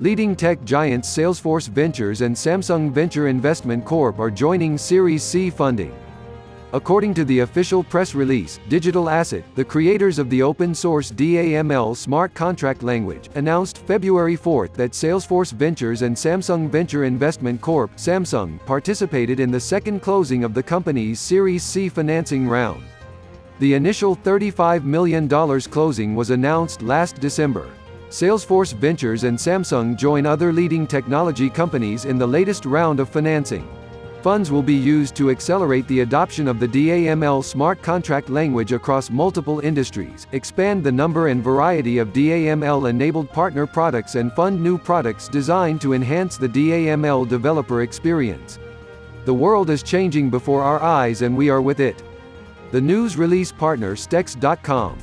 Leading tech giants Salesforce Ventures and Samsung Venture Investment Corp are joining Series C funding. According to the official press release, Digital Asset, the creators of the open-source DAML smart contract language, announced February 4 that Salesforce Ventures and Samsung Venture Investment Corp. Samsung participated in the second closing of the company's Series C financing round. The initial $35 million closing was announced last December. Salesforce Ventures and Samsung join other leading technology companies in the latest round of financing. Funds will be used to accelerate the adoption of the DAML smart contract language across multiple industries, expand the number and variety of DAML-enabled partner products and fund new products designed to enhance the DAML developer experience. The world is changing before our eyes and we are with it. The news release partner Stex.com